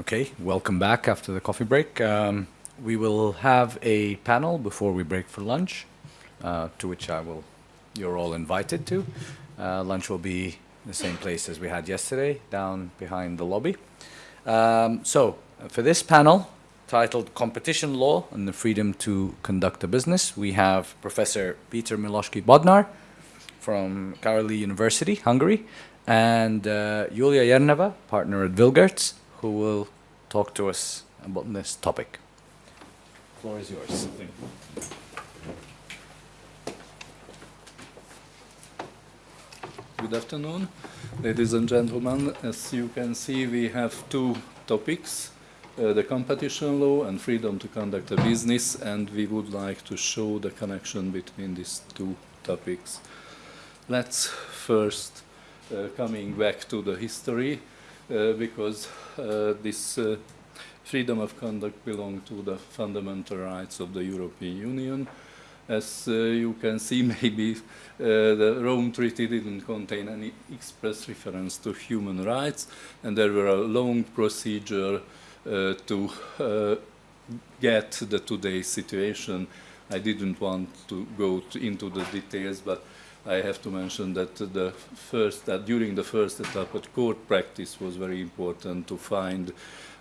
Okay, welcome back after the coffee break. Um, we will have a panel before we break for lunch, uh, to which I will, you're all invited to. Uh, lunch will be the same place as we had yesterday, down behind the lobby. Um, so, for this panel, titled Competition Law and the Freedom to Conduct a Business, we have Professor Peter Miskolczi Bodnar from Károli University, Hungary, and uh, Julia Jerneva, partner at Vilgerts, who will talk to us about this topic. The floor is yours. Good afternoon, ladies and gentlemen. As you can see, we have two topics, uh, the competition law and freedom to conduct a business, and we would like to show the connection between these two topics. Let's first, uh, coming back to the history, because uh, this uh, freedom of conduct belongs to the fundamental rights of the European Union. As uh, you can see, maybe uh, the Rome Treaty didn't contain any express reference to human rights, and there were a long procedure uh, to uh, get the today's situation. I didn't want to go to into the details, but I have to mention that the first that during the first etap, court practice was very important to find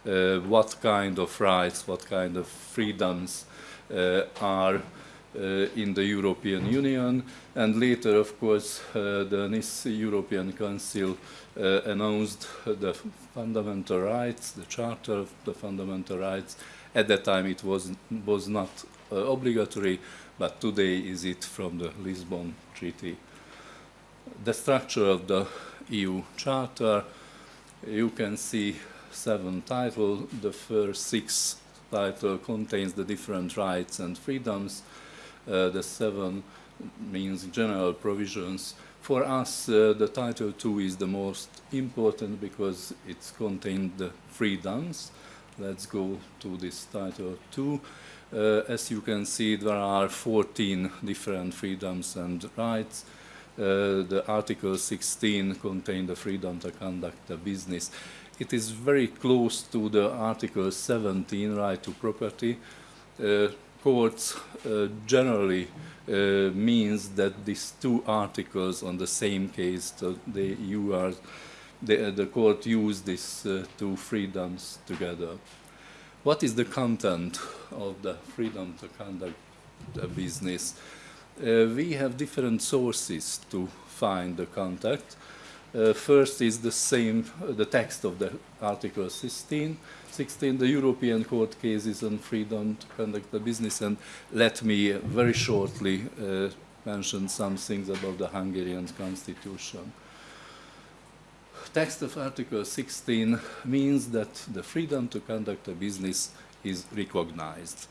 uh, what kind of rights, what kind of freedoms uh, are uh, in the European Union. And later, of course, uh, the Nice European Council uh, announced the fundamental rights, the Charter of the Fundamental Rights. At that time, it was, was not uh, obligatory, but today is it from the Lisbon Treaty. The structure of the EU Charter, you can see seven titles. The first six title contains the different rights and freedoms. Uh, the seven means general provisions. For us, uh, the Title two is the most important because it's contained the freedoms. Let's go to this Title II. Uh, as you can see, there are 14 different freedoms and rights. Uh, the Article 16 contains the freedom to conduct a business. It is very close to the Article 17, right to property. Uh, courts generally uh, means that these two articles on the same case, so they, you are, the, the court use these uh, two freedoms together. What is the content of the freedom to conduct a business? Uh, we have different sources to find the contact. Uh, first is the same, uh, the text of the Article 16, 16, the European Court cases on freedom to conduct the business, and let me very shortly uh, mention some things about the Hungarian constitution. Text of Article 16 means that the freedom to conduct a business is recognized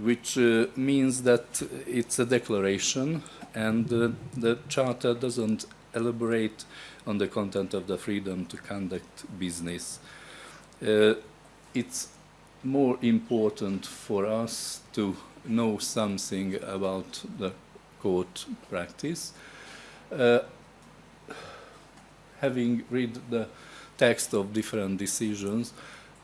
which uh, means that it's a declaration and uh, the charter doesn't elaborate on the content of the freedom to conduct business. Uh, it's more important for us to know something about the court practice. Uh, having read the text of different decisions,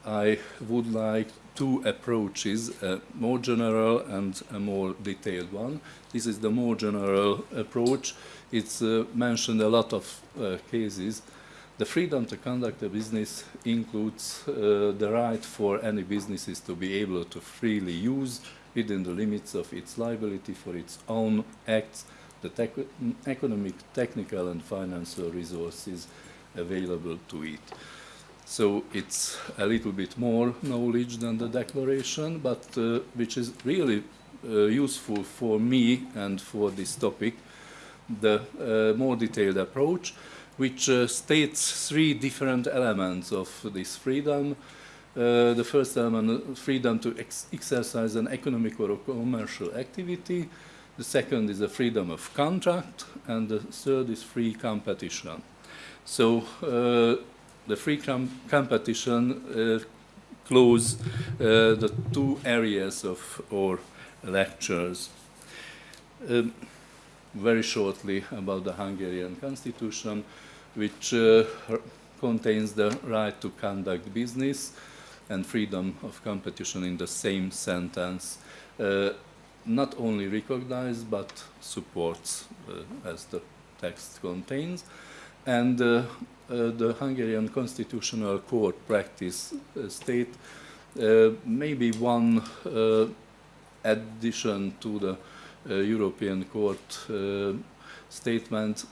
I would like two approaches, a more general and a more detailed one. This is the more general approach. It's uh, mentioned a lot of uh, cases. The freedom to conduct a business includes uh, the right for any businesses to be able to freely use within the limits of its liability for its own acts the economic, technical and financial resources available to it. So it's a little bit more knowledge than the declaration, but uh, which is really uh, useful for me and for this topic, the uh, more detailed approach, which uh, states three different elements of this freedom. Uh, the first element, freedom to ex exercise an economic or commercial activity. The second is the freedom of contract, and the third is free competition. So uh, the free com competition uh, close uh, the two areas of our lectures. Um, very shortly about the Hungarian constitution, which uh, contains the right to conduct business and freedom of competition in the same sentence. Uh, not only recognized but supports uh, as the text contains. And uh, uh, the Hungarian Constitutional Court practice uh, state maybe one addition to the European Court statement.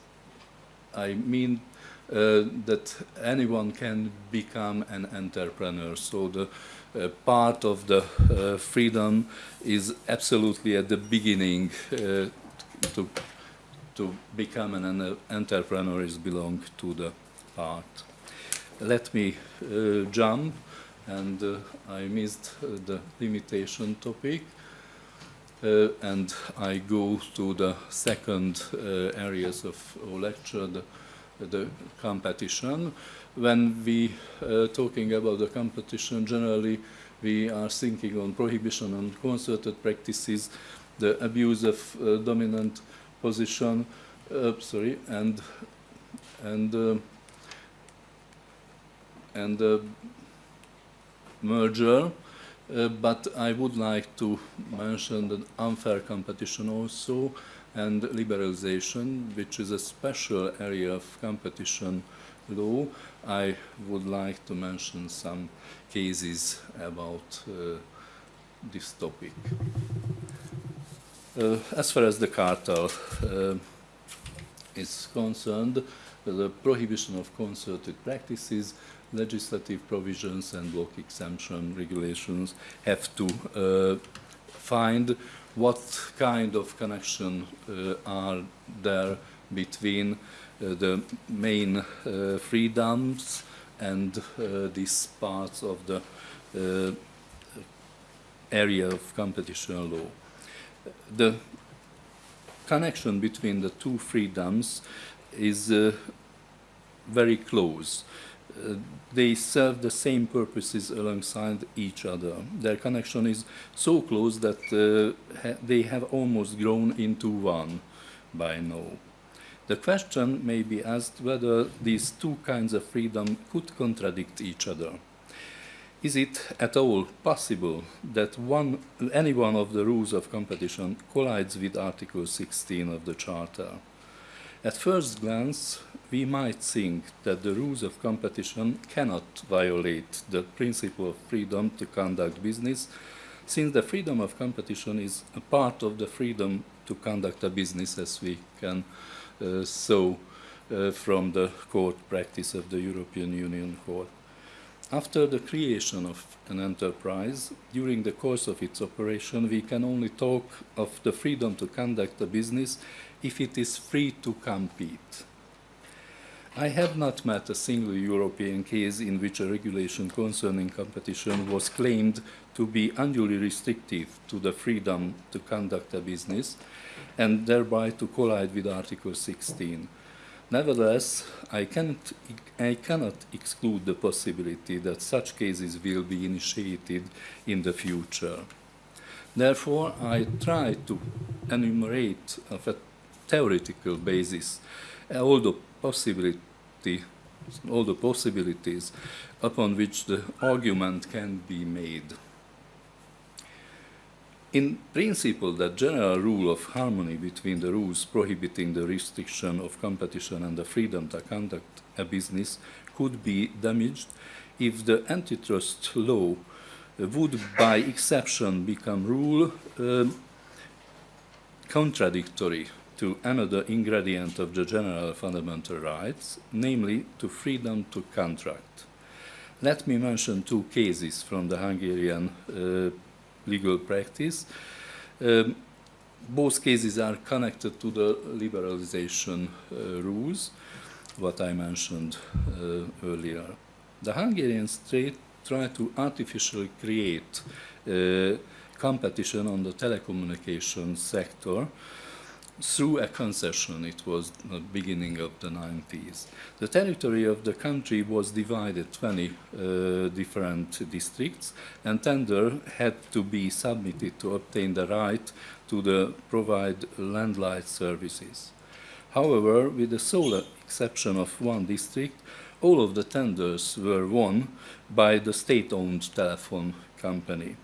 I mean uh, that anyone can become an entrepreneur. So the uh, part of the uh, freedom is absolutely at the beginning to, to become an entrepreneur is belong to the part. Let me jump and uh, I missed uh, the limitation topic. Uh, and I go to the second areas of lecture, the the competition. When we uh, talking about the competition, generally we are thinking on prohibition on concerted practices, the abuse of uh, dominant position, uh, sorry, and and uh, and uh, merger. Uh, but I would like to mention the unfair competition also, and liberalization, which is a special area of competition law. I would like to mention some cases about uh, this topic. Uh, as far as the cartel uh, is concerned, the prohibition of concerted practices, legislative provisions and block exemption regulations have to uh, find what kind of connection uh, are there between the main uh, freedoms and these parts of the area of competition law. The connection between the two freedoms is uh, very close. Uh, they serve the same purposes alongside each other. Their connection is so close that uh, ha they have almost grown into one by now. The question may be asked whether these two kinds of freedom could contradict each other. Is it at all possible that one, any one of the rules of competition collides with Article 16 of the Charter? At first glance, we might think that the rules of competition cannot violate the principle of freedom to conduct business, since the freedom of competition is a part of the freedom to conduct a business, as we can uh, saw uh, from the court practice of the European Union Court. After the creation of an enterprise, during the course of its operation, we can only talk of the freedom to conduct a business if it is free to compete. I have not met a single European case in which a regulation concerning competition was claimed to be unduly restrictive to the freedom to conduct a business and thereby to collide with Article 16. Nevertheless, I cannot, I cannot exclude the possibility that such cases will be initiated in the future. Therefore, I try to enumerate of a theoretical basis uh, all the possibility, all the possibilities upon which the argument can be made. In principle, the general rule of harmony between the rules prohibiting the restriction of competition and the freedom to conduct a business could be damaged if the antitrust law would by exception become rule uh, contradictory to another ingredient of the general fundamental rights, namely to freedom to contract. Let me mention two cases from the Hungarian uh, legal practice. Um, both cases are connected to the liberalization uh, rules, what I mentioned uh, earlier. The Hungarian state tried to artificially create uh, competition on the telecommunication sector through a concession, it was the beginning of the 90s. The territory of the country was divided 20 uh, different districts and tender had to be submitted to obtain the right to the provide landline services. However, with the sole exception of one district, all of the tenders were won by the state-owned telephone company.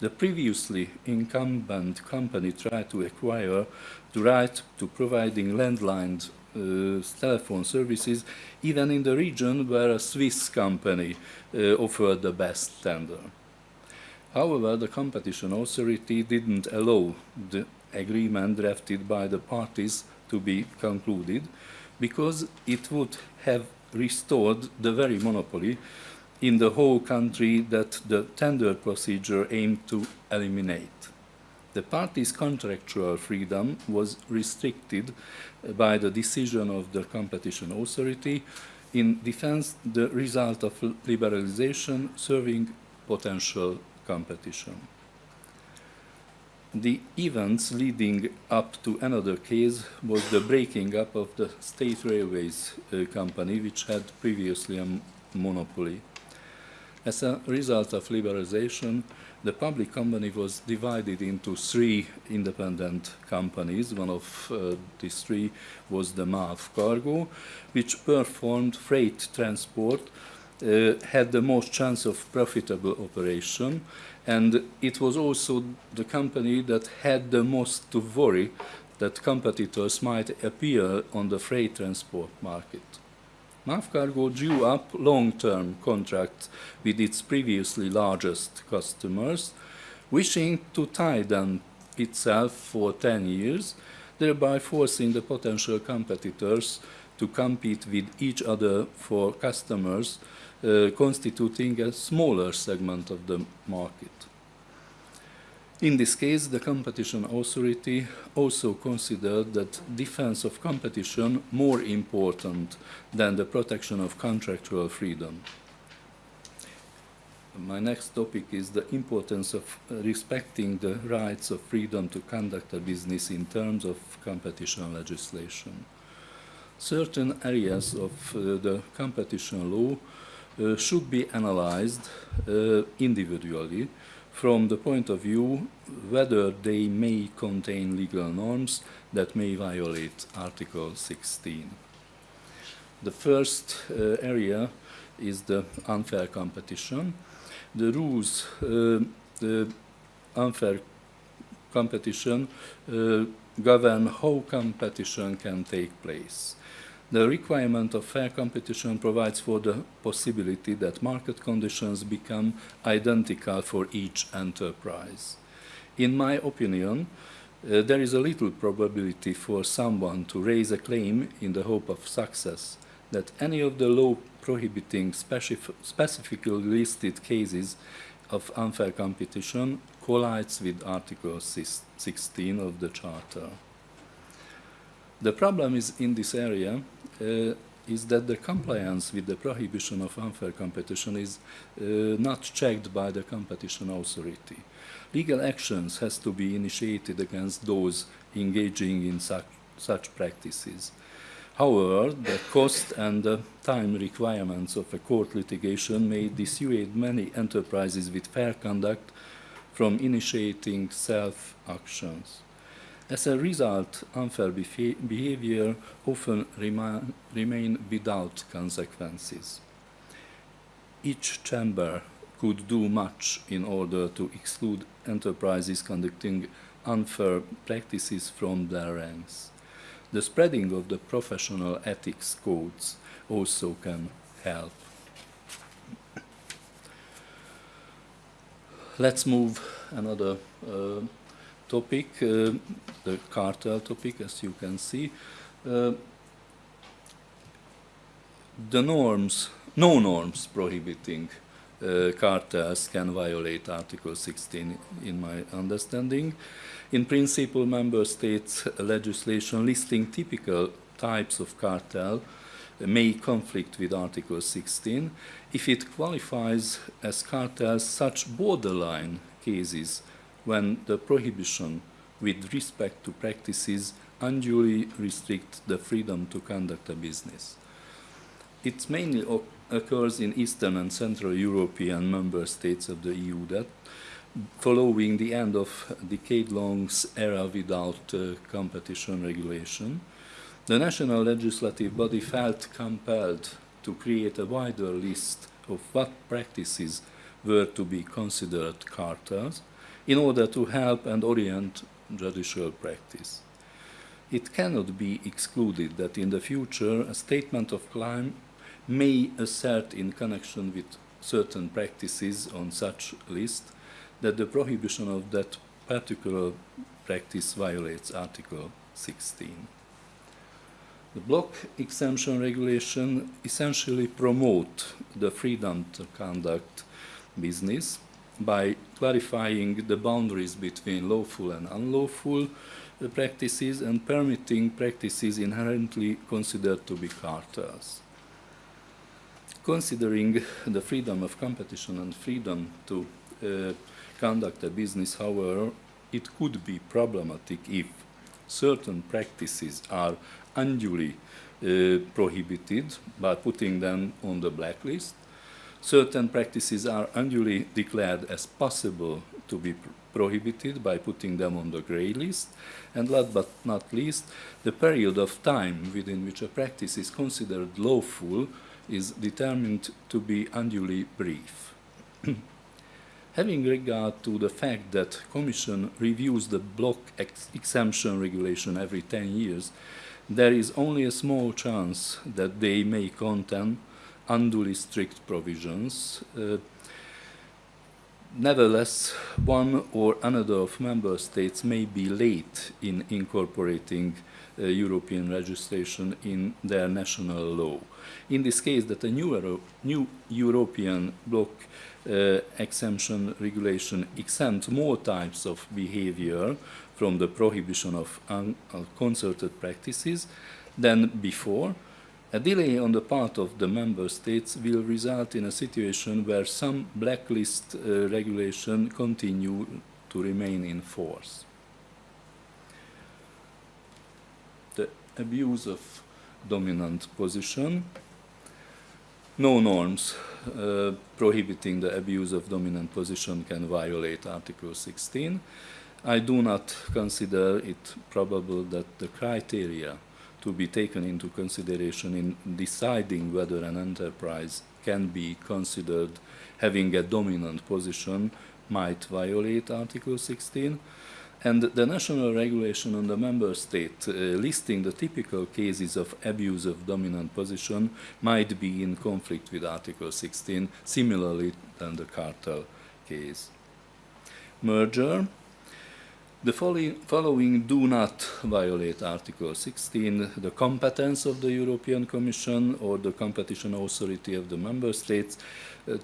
The previously incumbent company tried to acquire the right to providing landline uh, telephone services even in the region where a Swiss company uh, offered the best tender. However, the competition authority didn't allow the agreement drafted by the parties to be concluded because it would have restored the very monopoly in the whole country that the tender procedure aimed to eliminate. The party's contractual freedom was restricted by the decision of the competition authority in defense the result of liberalization serving potential competition. The events leading up to another case was the breaking up of the State Railways uh, Company, which had previously a monopoly. As a result of liberalization, the public company was divided into three independent companies. One of uh, these three was the MAV Cargo, which performed freight transport, uh, had the most chance of profitable operation, and it was also the company that had the most to worry that competitors might appear on the freight transport market. MAV Cargo drew up long-term contracts with its previously largest customers, wishing to tie them itself for 10 years, thereby forcing the potential competitors to compete with each other for customers uh, constituting a smaller segment of the market. In this case, the competition authority also considered that defense of competition more important than the protection of contractual freedom. My next topic is the importance of respecting the rights of freedom to conduct a business in terms of competition legislation. Certain areas of uh, the competition law uh, should be analyzed uh, individually from the point of view whether they may contain legal norms that may violate Article 16. The first uh, area is the unfair competition. The rules, uh, the unfair competition uh, govern how competition can take place. The requirement of fair competition provides for the possibility that market conditions become identical for each enterprise. In my opinion, uh, there is a little probability for someone to raise a claim in the hope of success that any of the law prohibiting specif specifically listed cases of unfair competition collides with Article 16 of the Charter. The problem is in this area is that the compliance with the prohibition of unfair competition is uh, not checked by the competition authority. Legal actions has to be initiated against those engaging in such, such practices. However, the cost and the time requirements of a court litigation may dissuade many enterprises with fair conduct from initiating self-actions. As a result, unfair behavior often remain, remain without consequences. Each chamber could do much in order to exclude enterprises conducting unfair practices from their ranks. The spreading of the professional ethics codes also can help. Let's move another uh, topic, uh, the cartel topic, as you can see. Uh, the norms, no norms prohibiting uh, cartels can violate Article 16 in my understanding. In principle, member states legislation listing typical types of cartel may conflict with Article 16 if it qualifies as cartels such borderline cases when the prohibition with respect to practices unduly restrict the freedom to conduct a business. It mainly occurs in Eastern and Central European member states of the EU that following the end of decade-long era without uh, competition regulation, the national legislative body felt compelled to create a wider list of what practices were to be considered cartels in order to help and orient judicial practice. It cannot be excluded that in the future a statement of claim may assert in connection with certain practices on such list that the prohibition of that particular practice violates Article 16. The block exemption regulation essentially promote the freedom to conduct business by clarifying the boundaries between lawful and unlawful uh, practices and permitting practices inherently considered to be cartels. Considering the freedom of competition and freedom to uh, conduct a business, however, it could be problematic if certain practices are unduly uh, prohibited by putting them on the blacklist certain practices are unduly declared as possible to be prohibited by putting them on the grey list. And last but not least, the period of time within which a practice is considered lawful is determined to be unduly brief. Having regard to the fact that Commission reviews the block ex exemption regulation every 10 years, there is only a small chance that they may contain unduly strict provisions. Uh, nevertheless, one or another of member states may be late in incorporating uh, European legislation in their national law. In this case, that a new, Euro new European block uh, exemption regulation exempts more types of behavior from the prohibition of unconcerted practices than before, a delay on the part of the member states will result in a situation where some blacklist uh, regulation continue to remain in force. The abuse of dominant position. No norms uh, prohibiting the abuse of dominant position can violate Article 16. I do not consider it probable that the criteria to be taken into consideration in deciding whether an enterprise can be considered having a dominant position might violate Article 16. And the national regulation on the member state uh, listing the typical cases of abuse of dominant position might be in conflict with Article 16, similarly than the cartel case. Merger, the following do not violate Article 16, the competence of the European Commission or the competition authority of the member states uh,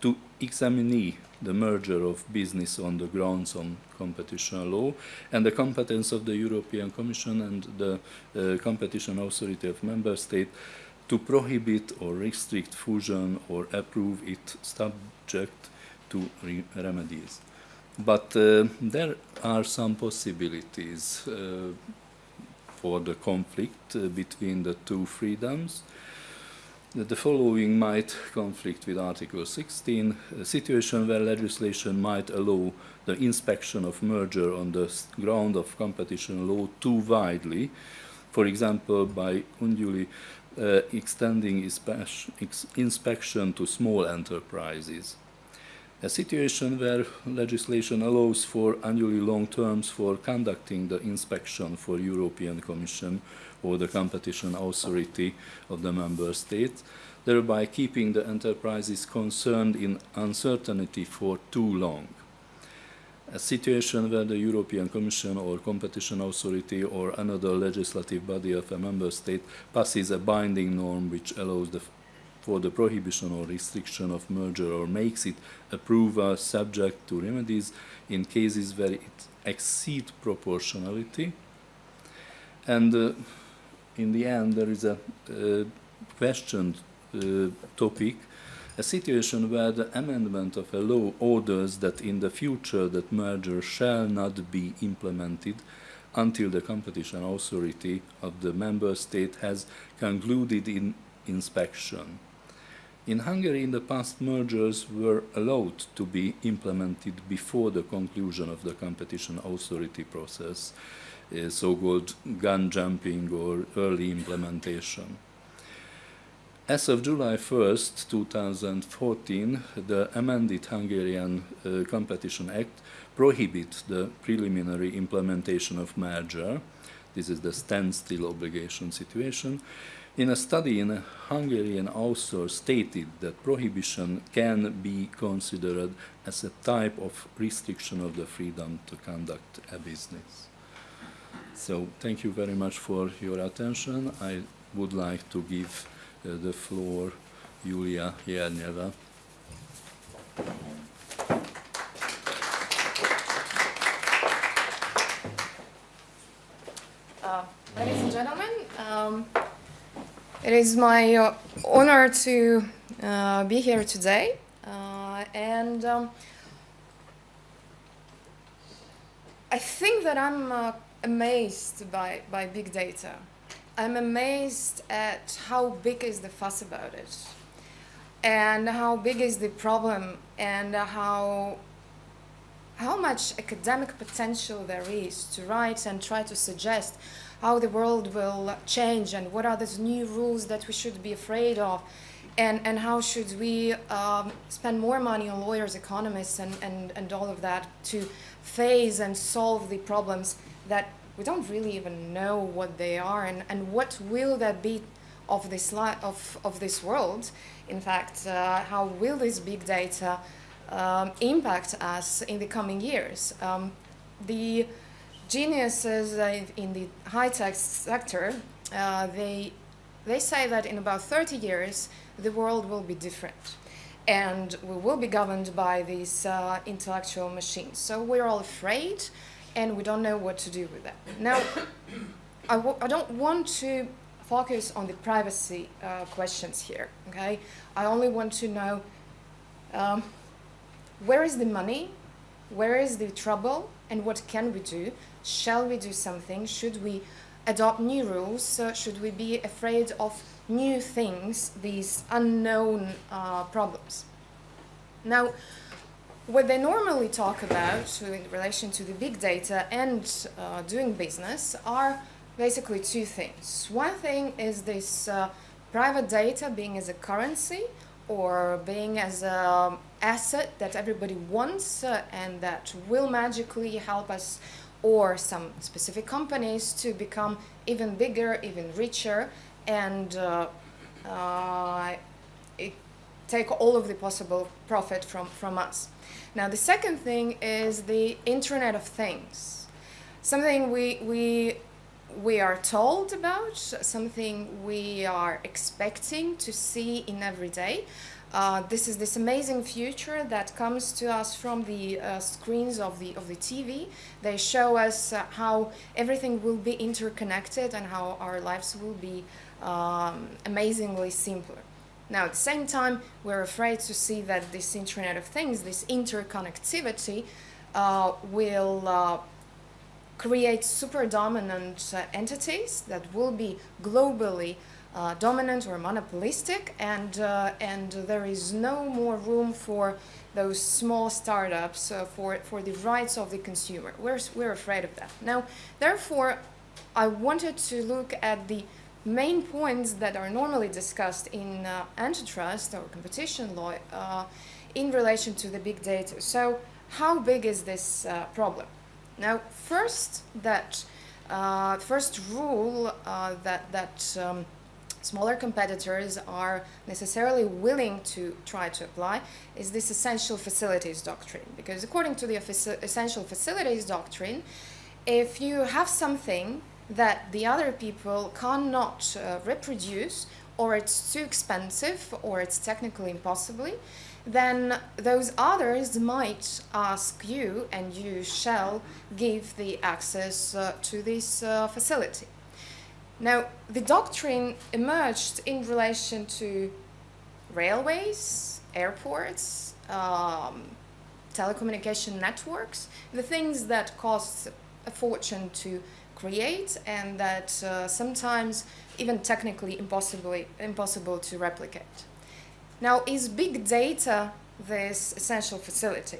to examine the merger of business on the grounds on competition law and the competence of the European Commission and the uh, competition authority of member state to prohibit or restrict fusion or approve it subject to re remedies. But uh, there are some possibilities uh, for the conflict uh, between the two freedoms. The following might conflict with Article 16, a situation where legislation might allow the inspection of merger on the ground of competition law too widely, for example, by unduly uh, extending inspection to small enterprises a situation where legislation allows for annually long terms for conducting the inspection for European Commission or the competition authority of the member states, thereby keeping the enterprises concerned in uncertainty for too long. A situation where the European Commission or competition authority or another legislative body of a member state passes a binding norm which allows the for the prohibition or restriction of merger or makes it approval subject to remedies in cases where it exceeds proportionality. And uh, in the end, there is a uh, questioned uh, topic, a situation where the amendment of a law orders that in the future that merger shall not be implemented until the competition authority of the member state has concluded in inspection In Hungary, in the past, mergers were allowed to be implemented before the conclusion of the competition authority process, uh, so-called gun jumping or early implementation. As of July 1st, 2014, the amended Hungarian uh, Competition Act prohibits the preliminary implementation of merger. This is the standstill obligation situation. In a study in Hungary, Hungarian author stated that prohibition can be considered as a type of restriction of the freedom to conduct a business. So thank you very much for your attention. I would like to give uh, the floor Julia Jerneva. Uh, ladies and gentlemen, um, it is my uh, honor to uh, be here today. Uh, and um, I think that I'm uh, amazed by, by big data. I'm amazed at how big is the fuss about it and how big is the problem and how how much academic potential there is to write and try to suggest how the world will change and what are those new rules that we should be afraid of and, and how should we um, spend more money on lawyers, economists and, and, and all of that to face and solve the problems that we don't really even know what they are and, and what will that be of this, of, of this world. In fact, uh, how will this big data um, impact us in the coming years? Um, the geniuses in the high-tech sector, uh, they, they say that in about 30 years, the world will be different and we will be governed by these uh, intellectual machines. So we're all afraid and we don't know what to do with that. Now, I w I don't want to focus on the privacy uh, questions here, okay? I only want to know um, where is the money, where is the trouble, and what can we do? Shall we do something? Should we adopt new rules? Uh, should we be afraid of new things, these unknown uh, problems? Now, what they normally talk about in relation to the big data and uh, doing business are basically two things. One thing is this uh, private data being as a currency or being as an asset that everybody wants uh, and that will magically help us or some specific companies to become even bigger, even richer and uh, uh, take all of the possible profit from, from us. Now the second thing is the Internet of Things. Something we, we, we are told about, something we are expecting to see in every day. Uh, this is this amazing future that comes to us from the uh, screens of the of the TV. They show us uh, how everything will be interconnected and how our lives will be um, amazingly simpler. Now, at the same time, we're afraid to see that this Internet of Things, this interconnectivity, uh, will uh, create super dominant uh, entities that will be globally uh, dominant or monopolistic, and, uh, and there is no more room for those small startups uh, for, for the rights of the consumer. We're, we're afraid of that. Now, therefore, I wanted to look at the main points that are normally discussed in uh, antitrust or competition law uh, in relation to the big data. So how big is this problem? Now, first that uh, first rule uh, that that um, smaller competitors are necessarily willing to try to apply is this essential facilities doctrine. Because according to the essential facilities doctrine, if you have something that the other people cannot uh, reproduce or it's too expensive or it's technically impossible, then those others might ask you and you shall give the access uh, to this uh, facility. Now, the doctrine emerged in relation to railways, airports, um, telecommunication networks, the things that cost a fortune to create and that uh, sometimes even technically impossibly, impossible to replicate. Now, is big data this essential facility?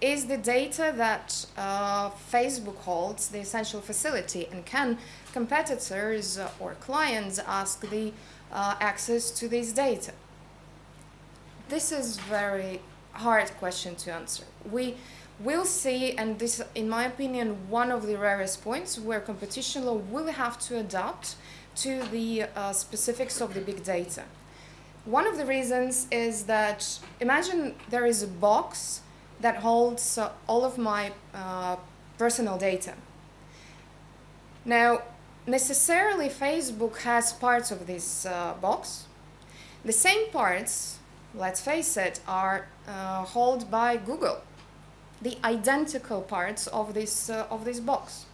Is the data that uh, Facebook holds the essential facility? And can competitors or clients ask the uh, access to this data? This is very hard question to answer. We will see, and this, in my opinion, one of the rarest points where competition law will have to adapt to the uh, specifics of the big data. One of the reasons is that imagine there is a box that holds uh, all of my uh, personal data. Now, necessarily Facebook has parts of this uh, box. The same parts, let's face it, are uh, held by Google. The identical parts of this, uh, of this box.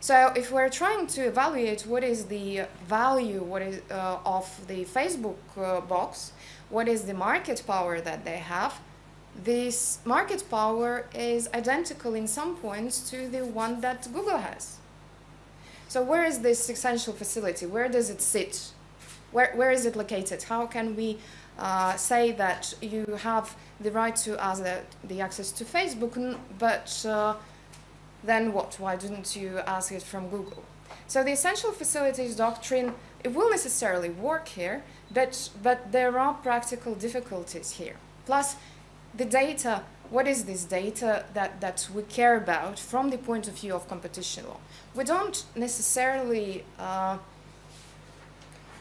So if we're trying to evaluate what is the value what is, uh, of the Facebook uh, box, what is the market power that they have, this market power is identical in some points to the one that Google has. So where is this essential facility? Where does it sit? Where, where is it located? How can we uh, say that you have the right to ask the, the access to Facebook, but uh, then what? Why didn't you ask it from Google? So the essential facilities doctrine, it will necessarily work here, but, but there are practical difficulties here. Plus, the data, what is this data that, that we care about from the point of view of competition law? We don't necessarily, uh,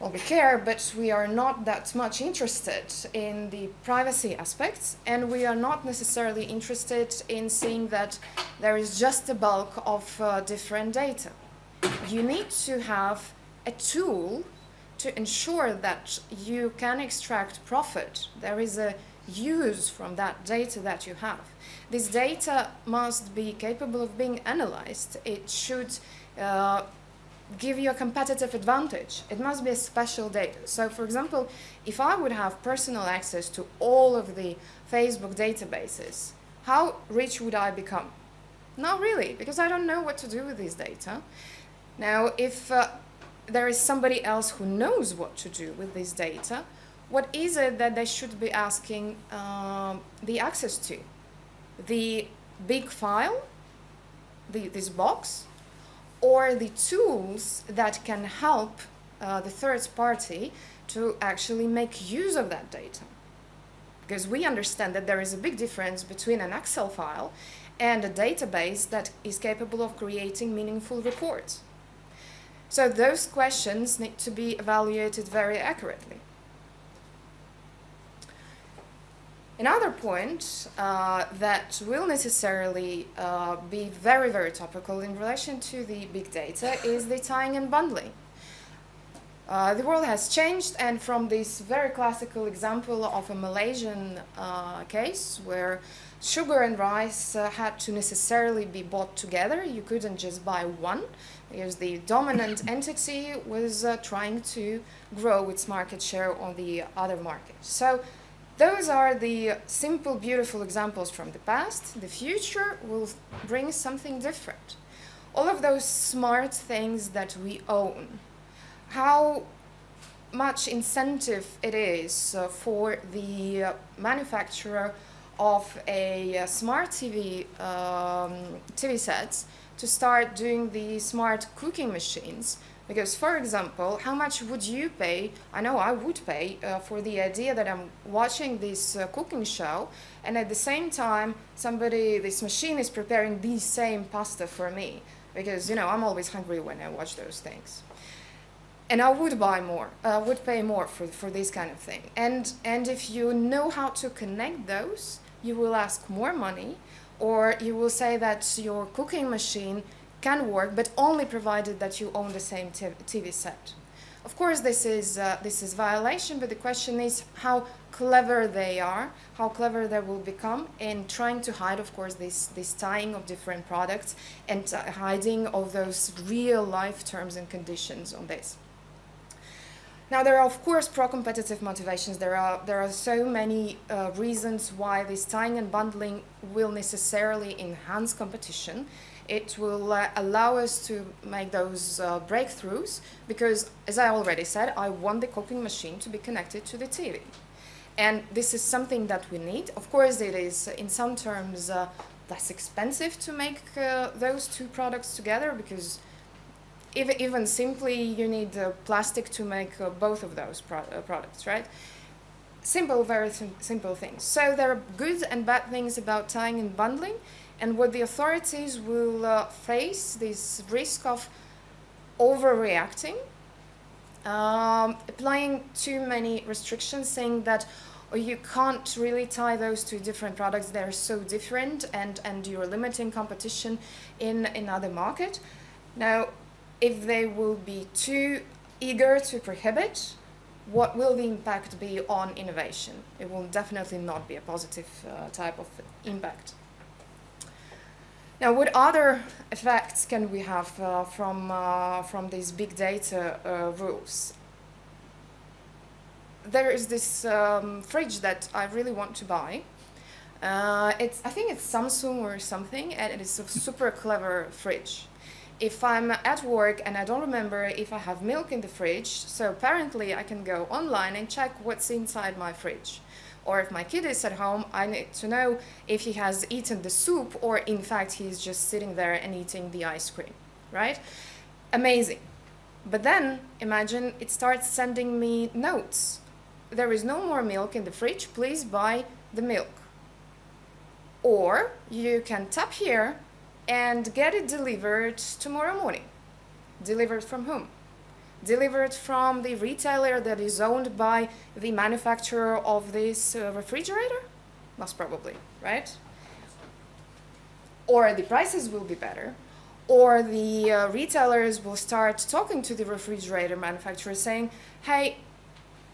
well, we care, but we are not that much interested in the privacy aspects, and we are not necessarily interested in seeing that there is just a bulk of uh, different data. You need to have a tool to ensure that you can extract profit. There is a use from that data that you have. This data must be capable of being analyzed. It should uh, give you a competitive advantage. It must be a special data. So for example, if I would have personal access to all of the Facebook databases, how rich would I become? Not really, because I don't know what to do with this data. Now, if uh, there is somebody else who knows what to do with this data, what is it that they should be asking um, the access to? The big file, the, this box, or the tools that can help uh, the third party to actually make use of that data? Because we understand that there is a big difference between an Excel file and a database that is capable of creating meaningful reports. So those questions need to be evaluated very accurately. Another point uh, that will necessarily uh, be very, very topical in relation to the big data is the tying and bundling. Uh, the world has changed and from this very classical example of a Malaysian uh, case where sugar and rice uh, had to necessarily be bought together, you couldn't just buy one because the dominant entity was uh, trying to grow its market share on the other market. So those are the simple, beautiful examples from the past. The future will bring something different. All of those smart things that we own, how much incentive it is uh, for the manufacturer of a uh, smart TV, um, TV sets to start doing the smart cooking machines because, for example, how much would you pay? I know I would pay uh, for the idea that I'm watching this uh, cooking show, and at the same time, somebody, this machine is preparing the same pasta for me. Because, you know, I'm always hungry when I watch those things. And I would buy more, I would pay more for, for this kind of thing. And, and if you know how to connect those, you will ask more money, or you will say that your cooking machine can work, but only provided that you own the same TV set. Of course, this is, uh, this is violation, but the question is how clever they are, how clever they will become in trying to hide, of course, this, this tying of different products and uh, hiding of those real life terms and conditions on this. Now, there are, of course, pro-competitive motivations. There are, there are so many uh, reasons why this tying and bundling will necessarily enhance competition it will uh, allow us to make those uh, breakthroughs because, as I already said, I want the cooking machine to be connected to the TV. And this is something that we need. Of course, it is in some terms uh, less expensive to make uh, those two products together because even, even simply you need uh, plastic to make uh, both of those pro uh, products, right? Simple, very sim simple things. So there are good and bad things about tying and bundling, and what the authorities will uh, face this risk of overreacting, um, applying too many restrictions, saying that oh, you can't really tie those two different products; they're so different, and and you're limiting competition in another market. Now, if they will be too eager to prohibit, what will the impact be on innovation? It will definitely not be a positive uh, type of impact. Now, what other effects can we have uh, from, uh, from these big data uh, rules? There is this um, fridge that I really want to buy. Uh, it's, I think it's Samsung or something, and it is a super clever fridge if I'm at work and I don't remember if I have milk in the fridge, so apparently I can go online and check what's inside my fridge. Or if my kid is at home, I need to know if he has eaten the soup or in fact he's just sitting there and eating the ice cream, right? Amazing. But then imagine it starts sending me notes. There is no more milk in the fridge, please buy the milk. Or you can tap here and get it delivered tomorrow morning. Delivered from whom? Delivered from the retailer that is owned by the manufacturer of this uh, refrigerator? Most probably, right? Or the prices will be better, or the uh, retailers will start talking to the refrigerator manufacturer saying, hey,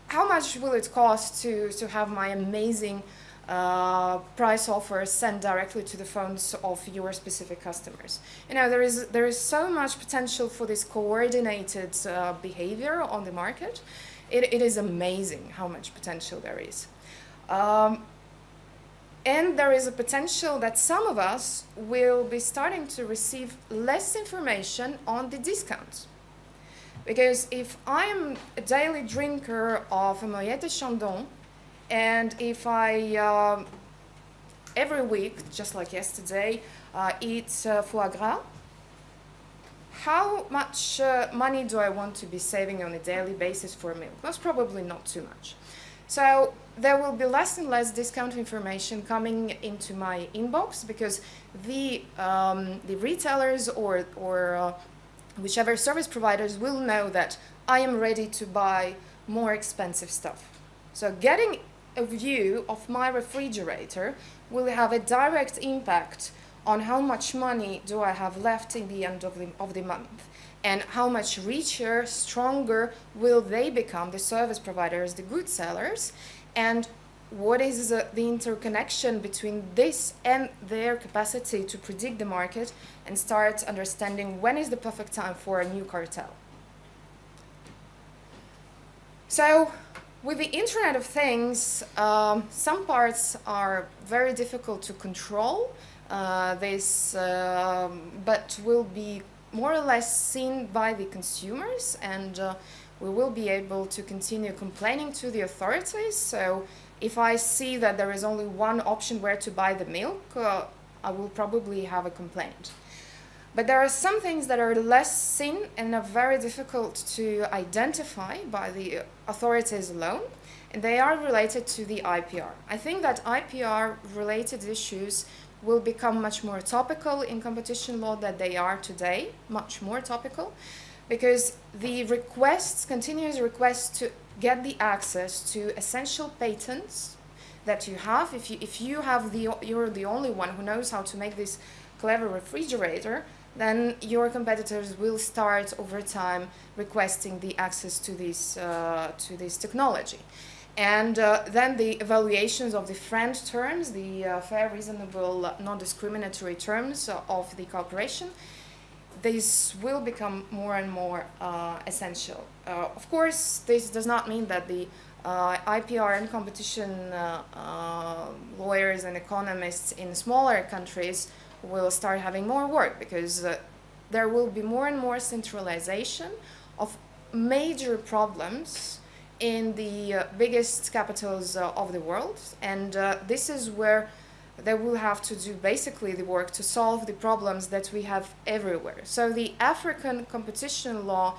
how much will it cost to, to have my amazing uh, price offers sent directly to the phones of your specific customers. You know, there is, there is so much potential for this coordinated uh, behavior on the market. It, it is amazing how much potential there is. Um, and there is a potential that some of us will be starting to receive less information on the discounts. Because if I'm a daily drinker of a Moët Chandon, and if I, um, every week, just like yesterday, uh, eat uh, foie gras, how much uh, money do I want to be saving on a daily basis for a meal? Most probably not too much. So there will be less and less discount information coming into my inbox because the, um, the retailers or, or uh, whichever service providers will know that I am ready to buy more expensive stuff. So getting a view of my refrigerator will have a direct impact on how much money do I have left in the end of the, of the month and how much richer, stronger will they become, the service providers, the good sellers, and what is the, the interconnection between this and their capacity to predict the market and start understanding when is the perfect time for a new cartel. So with the Internet of Things, um, some parts are very difficult to control, uh, this, uh, but will be more or less seen by the consumers and uh, we will be able to continue complaining to the authorities. So if I see that there is only one option where to buy the milk, uh, I will probably have a complaint. But there are some things that are less seen and are very difficult to identify by the authorities alone, and they are related to the IPR. I think that IPR related issues will become much more topical in competition law than they are today, much more topical, because the requests, continuous requests to get the access to essential patents that you have, if you, if you have the, you're the only one who knows how to make this clever refrigerator, then your competitors will start over time requesting the access to this, uh, to this technology. And uh, then the evaluations of the FRAND terms, the uh, fair, reasonable, non-discriminatory terms of the cooperation, this will become more and more uh, essential. Uh, of course, this does not mean that the uh, IPR and competition lawyers and economists in smaller countries will start having more work because uh, there will be more and more centralization of major problems in the uh, biggest capitals uh, of the world, and uh, this is where they will have to do basically the work to solve the problems that we have everywhere. So the African competition law,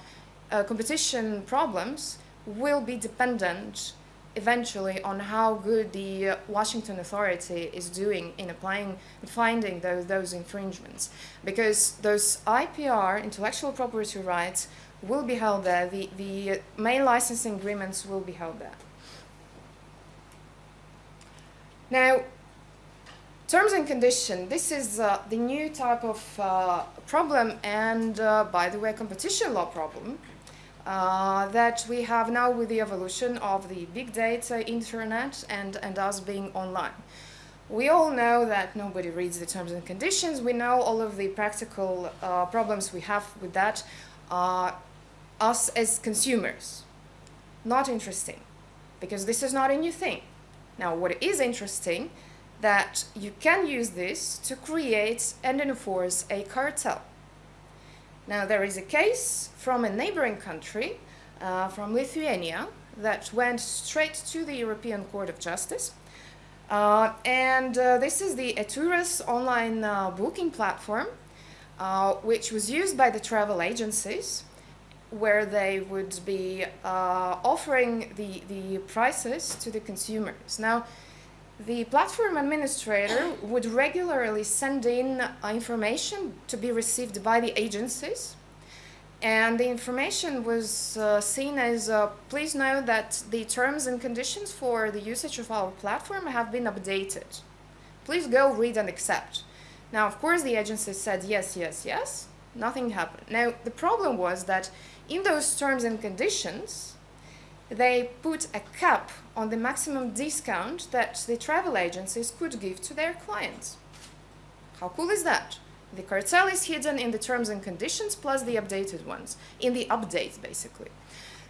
uh, competition problems will be dependent eventually on how good the uh, Washington Authority is doing in applying and finding those, those infringements. Because those IPR, intellectual property rights, will be held there, the, the main licensing agreements will be held there. Now, terms and condition, this is uh, the new type of uh, problem and, uh, by the way, competition law problem uh, that we have now with the evolution of the big data, internet, and, and us being online. We all know that nobody reads the terms and conditions. We know all of the practical uh, problems we have with that. Uh, us as consumers, not interesting, because this is not a new thing. Now, what is interesting, that you can use this to create and enforce a cartel. Now, there is a case from a neighboring country, uh, from Lithuania, that went straight to the European Court of Justice. Uh, and uh, this is the Eturas online uh, booking platform, uh, which was used by the travel agencies, where they would be uh, offering the, the prices to the consumers. Now, the platform administrator would regularly send in information to be received by the agencies. And the information was uh, seen as uh, please know that the terms and conditions for the usage of our platform have been updated. Please go read and accept. Now, of course, the agency said yes, yes, yes. Nothing happened. Now, the problem was that in those terms and conditions, they put a cap on the maximum discount that the travel agencies could give to their clients. How cool is that? The cartel is hidden in the terms and conditions plus the updated ones, in the updates basically.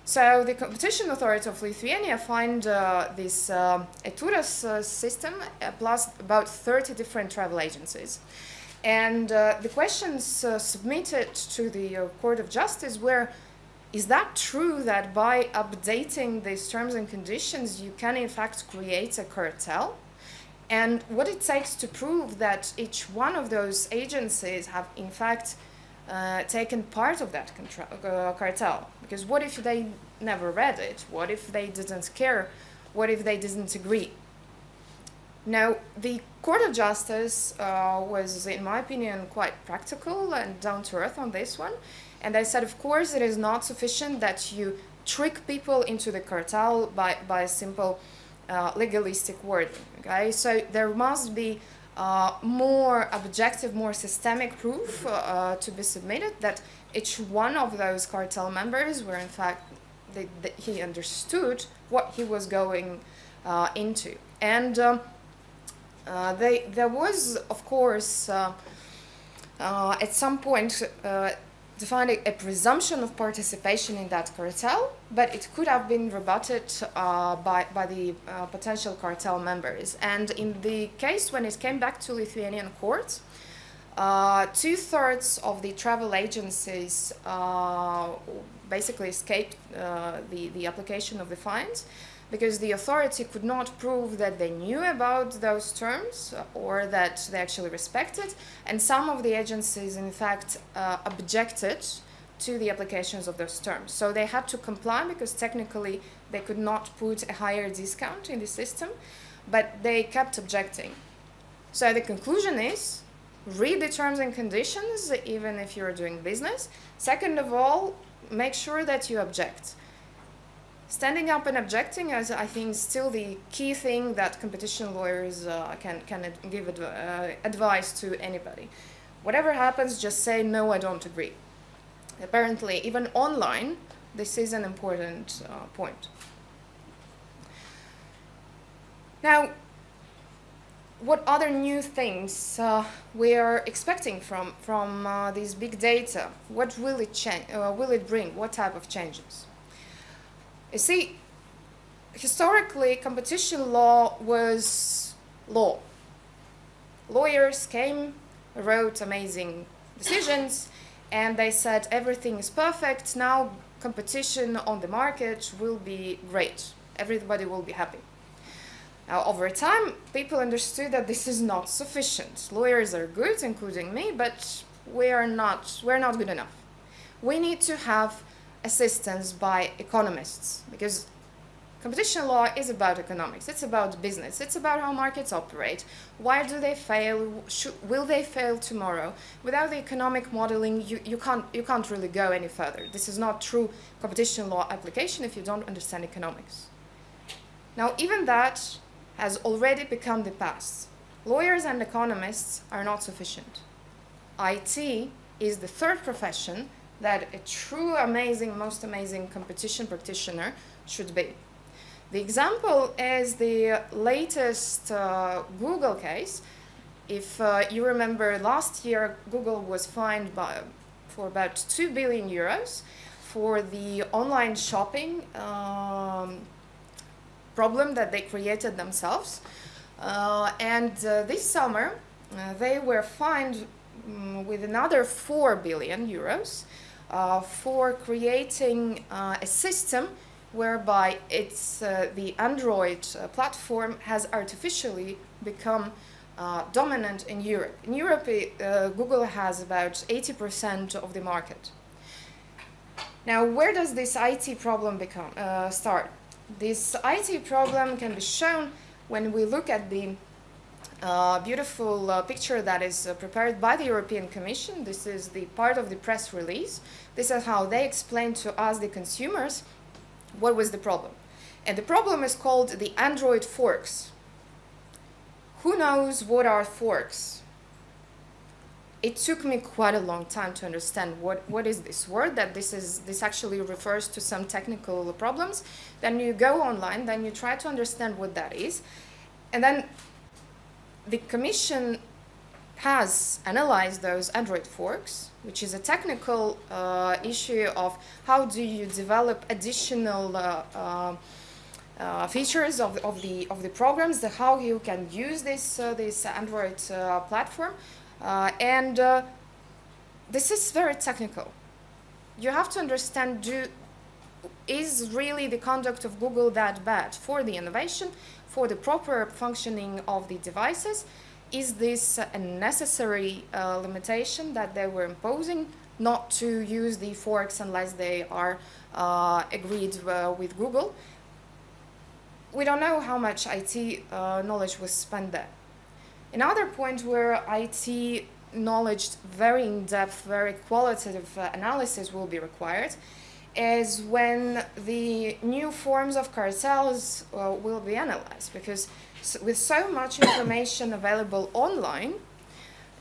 So the competition authority of Lithuania find uh, this uh, Eturas uh, system uh, plus about 30 different travel agencies. And uh, the questions uh, submitted to the Court of Justice were is that true that by updating these terms and conditions you can in fact create a cartel? And what it takes to prove that each one of those agencies have in fact uh, taken part of that uh, cartel? Because what if they never read it? What if they didn't care? What if they didn't agree? Now, the Court of Justice uh, was, in my opinion, quite practical and down to earth on this one. And I said, of course, it is not sufficient that you trick people into the cartel by, by a simple uh, legalistic wording. Okay, so there must be uh, more objective, more systemic proof uh, uh to be submitted that each one of those cartel members were in fact they, they, he understood what he was going uh, into. And um, uh, they, there was, of course, at some point defined a, a, presumption of participation in that cartel, but it could have been rebutted uh, by, by the uh, potential cartel members. And in the case when it came back to Lithuanian courts, uh, two-thirds of the travel agencies uh, basically escaped uh, the, the application of the fines because the authority could not prove that they knew about those terms or that they actually respected, and some of the agencies, in fact, uh, objected to the applications of those terms. So they had to comply because technically they could not put a higher discount in the system, but they kept objecting. So the conclusion is read the terms and conditions even if you're doing business. Second of all, make sure that you object. Standing up and objecting is, I think, still the key thing that competition lawyers uh, can, can give adv uh, advice to anybody. Whatever happens, just say, no, I don't agree. Apparently, even online, this is an important uh, point. Now, what other new things uh, we are expecting from, from uh, these big data? What will it, uh, will it bring? What type of changes? You see, historically, competition law was law. Lawyers came, wrote amazing decisions, and they said everything is perfect. Now competition on the market will be great. Everybody will be happy. Now, over time, people understood that this is not sufficient. Lawyers are good, including me, but we are not, we're not good enough. We need to have assistance by economists because competition law is about economics. It's about business. It's about how markets operate. Why do they fail? Should, will they fail tomorrow? Without the economic modeling, you, you, can't, you can't really go any further. This is not true competition law application if you don't understand economics. Now, even that has already become the past. Lawyers and economists are not sufficient. IT is the third profession that a true amazing, most amazing competition practitioner should be. The example is the latest uh, Google case. If uh, you remember last year, Google was fined by, for about 2 billion euros for the online shopping um, problem that they created themselves. Uh, and uh, this summer, uh, they were fined um, with another 4 billion euros Uh, for creating uh, a system whereby it's uh, the Android uh, platform has artificially become uh, dominant in Europe. In Europe, Google has about 80% of the market. Now, where does this IT problem become, start? This IT problem can be shown when we look at the beautiful uh, picture that is uh, prepared by the European Commission. This is the part of the press release. This is how they explained to us, the consumers, what was the problem. And the problem is called the Android forks. Who knows what are forks? It took me quite a long time to understand what, what is this word, that this, is, this actually refers to some technical problems. Then you go online, then you try to understand what that is. And then the Commission has analyzed those Android forks, which is a technical uh, issue of how do you develop additional uh, uh, uh features of, of, the, of the programs, the, how you can use this, uh, this Android uh, platform. and this is very technical. You have to understand, do, is really the conduct of Google that bad for the innovation, for the proper functioning of the devices, is this a necessary uh, limitation that they were imposing not to use the forks unless they are uh, agreed uh, with Google? We don't know how much IT uh, knowledge was spent there. Another point where IT knowledge, very in-depth, very qualitative uh, analysis will be required is when the new forms of cartels uh, will be analyzed because with so much information available online,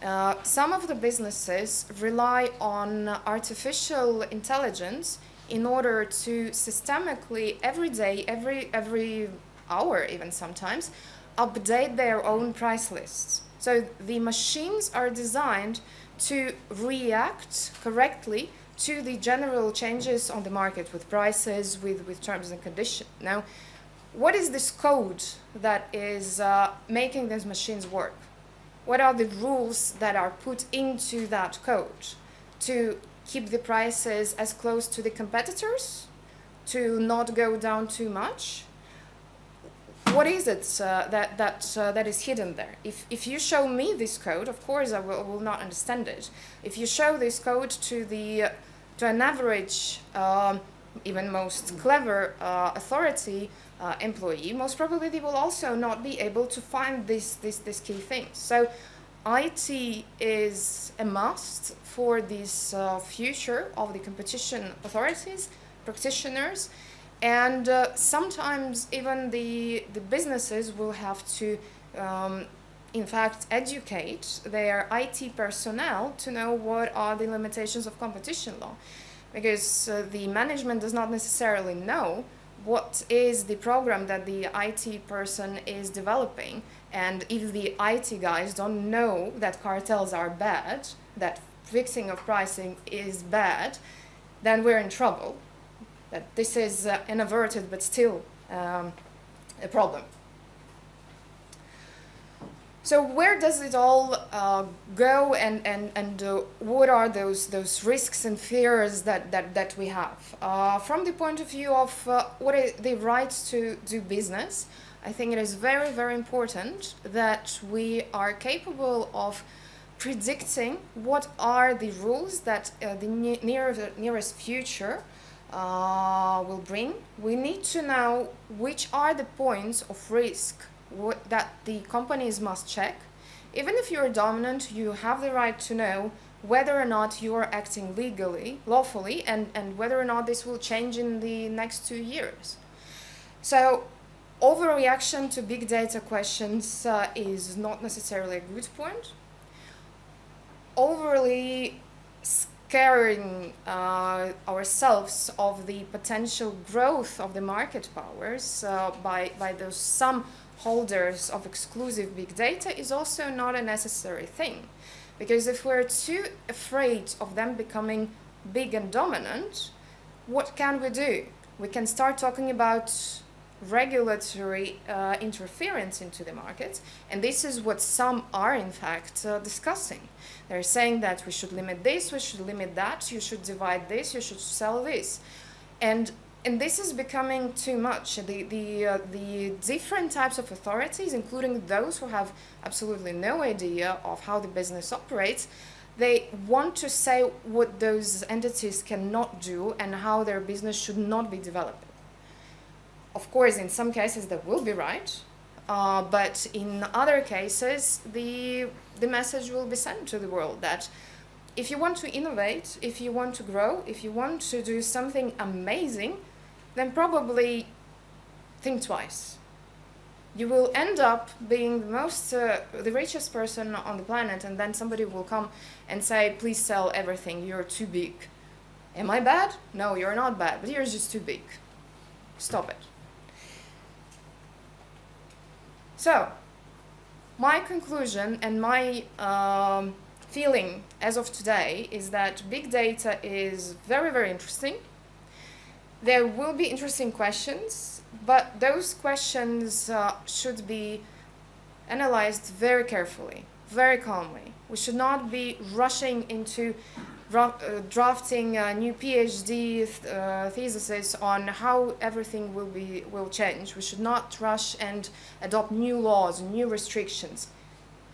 uh, some of the businesses rely on artificial intelligence in order to systemically every day, every, every hour even sometimes, update their own price lists. So the machines are designed to react correctly to the general changes on the market with prices, with, with terms and conditions. Now, what is this code that is uh, making these machines work? What are the rules that are put into that code to keep the prices as close to the competitors, to not go down too much? What is it uh, that, that, uh, that is hidden there? If, if you show me this code, of course I will, will not understand it. If you show this code to the to an average, um, even most clever uh, authority uh, employee, most probably they will also not be able to find this, this, this key thing. So IT is a must for this uh, future of the competition authorities, practitioners, and uh, sometimes even the, the businesses will have to um, in fact, educate their IT personnel to know what are the limitations of competition law. Because uh, the management does not necessarily know what is the program that the IT person is developing. And if the IT guys don't know that cartels are bad, that fixing of pricing is bad, then we're in trouble. That this is uh, an averted but still um, a problem. So where does it all uh, go, and and and uh, what are those those risks and fears that that that we have uh, from the point of view of uh, what is the right to do business? I think it is very very important that we are capable of predicting what are the rules that uh, the ne- near, nearest future uh, will bring. We need to know which are the points of risk that the companies must check. Even if you're dominant, you have the right to know whether or not you are acting legally, lawfully, and, and whether or not this will change in the next two years. So, overreaction to big data questions uh, is not necessarily a good point overly scaring uh, ourselves of the potential growth of the market powers uh, by, by those some holders of exclusive big data is also not a necessary thing. Because if we're too afraid of them becoming big and dominant, what can we do? We can start talking about regulatory uh, interference into the market, and this is what some are in fact uh, discussing. They're saying that we should limit this, we should limit that, you should divide this, you should sell this, and and this is becoming too much. The the uh, the different types of authorities, including those who have absolutely no idea of how the business operates, they want to say what those entities cannot do and how their business should not be developed of course, in some cases that will be right, uh, but in other cases, the the message will be sent to the world that if you want to innovate, if you want to grow, if you want to do something amazing, then probably think twice. You will end up being the most, uh, the richest person on the planet, and then somebody will come and say, "Please sell everything. You're too big." Am I bad? No, you're not bad, but you're just too big. Stop it. So, my conclusion and my um, feeling as of today is that big data is very, very interesting. There will be interesting questions, but those questions uh, should be analyzed very carefully, very calmly. We should not be rushing into uh, drafting a new PhD th uh, theses on how everything will be will change. We should not rush and adopt new laws, new restrictions.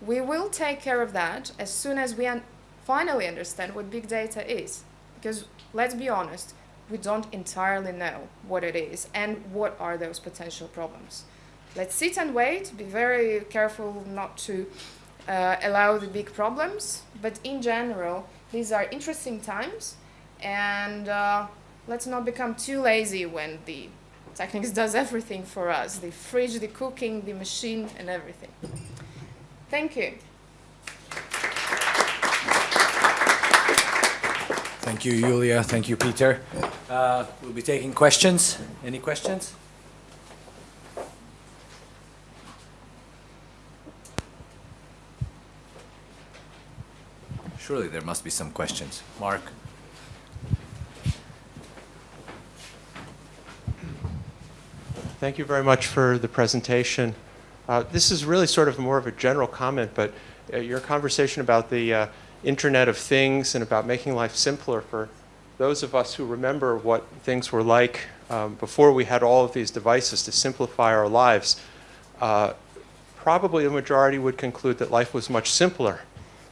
We will take care of that as soon as we un finally understand what big data is. Because let's be honest, we don't entirely know what it is and what are those potential problems. Let's sit and wait, be very careful not to uh, allow the big problems, but in general, these are interesting times, and uh, let's not become too lazy when the Technics does everything for us the fridge, the cooking, the machine, and everything. Thank you. Thank you, Julia. Thank you, Peter. Uh, we'll be taking questions. Any questions? Surely there must be some questions. Mark? Thank you very much for the presentation. Uh, this is really sort of more of a general comment, but uh, your conversation about the uh, Internet of Things and about making life simpler for those of us who remember what things were like um, before we had all of these devices to simplify our lives, uh, probably the majority would conclude that life was much simpler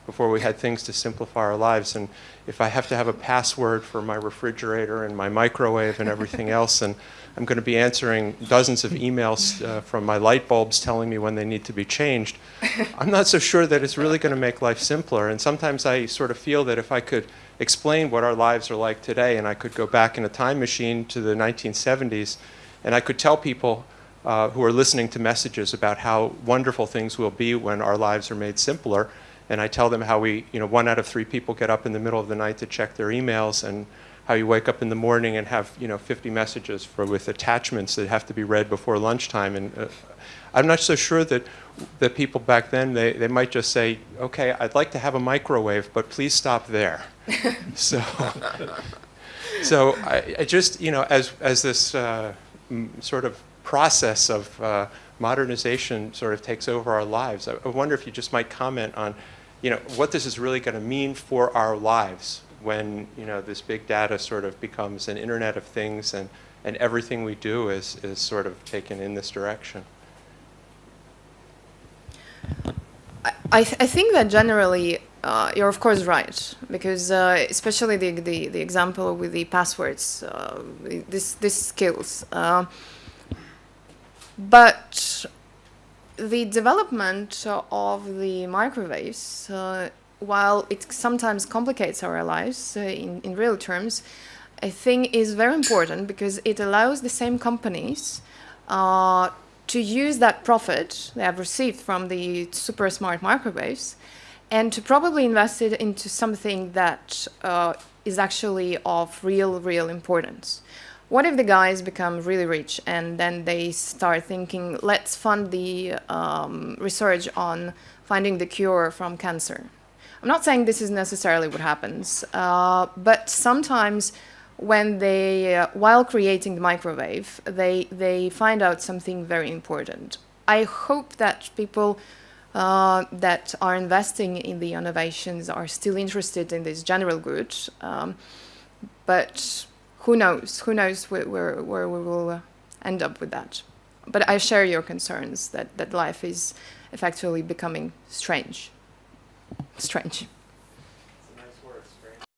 before we had things to simplify our lives. And if I have to have a password for my refrigerator and my microwave and everything else, and I'm going to be answering dozens of emails uh, from my light bulbs telling me when they need to be changed, I'm not so sure that it's really going to make life simpler. And sometimes I sort of feel that if I could explain what our lives are like today, and I could go back in a time machine to the 1970s, and I could tell people uh, who are listening to messages about how wonderful things will be when our lives are made simpler, and I tell them how we, you know, one out of three people get up in the middle of the night to check their emails, and how you wake up in the morning and have, you know, 50 messages for with attachments that have to be read before lunchtime. And uh, I'm not so sure that that people back then they, they might just say, okay, I'd like to have a microwave, but please stop there. so, so I, I, just, you know, as as this uh, sort of process of uh, modernization sort of takes over our lives. I, I wonder if you just might comment on, you know, what this is really going to mean for our lives when, you know, this big data sort of becomes an Internet of Things and, and everything we do is, is sort of taken in this direction. I, th- I think that generally uh, you're of course right because uh, especially the, the, the example with the passwords uh, this this skills uh, but the development of the microwaves uh, while it sometimes complicates our lives uh, in, in real terms I think is very important because it allows the same companies uh, to use that profit they have received from the super smart microwaves and to probably invest it into something that uh, is actually of real, real importance. What if the guys become really rich and then they start thinking, let's fund the um, research on finding the cure from cancer? I'm not saying this is necessarily what happens, uh, but sometimes when they, uh, while creating the microwave, they, they find out something very important. I hope that people uh, that are investing in the innovations are still interested in this general good. Um, but who knows? Who knows where, where, where we will uh, end up with that? But I share your concerns that, that life is effectively becoming strange. Strange.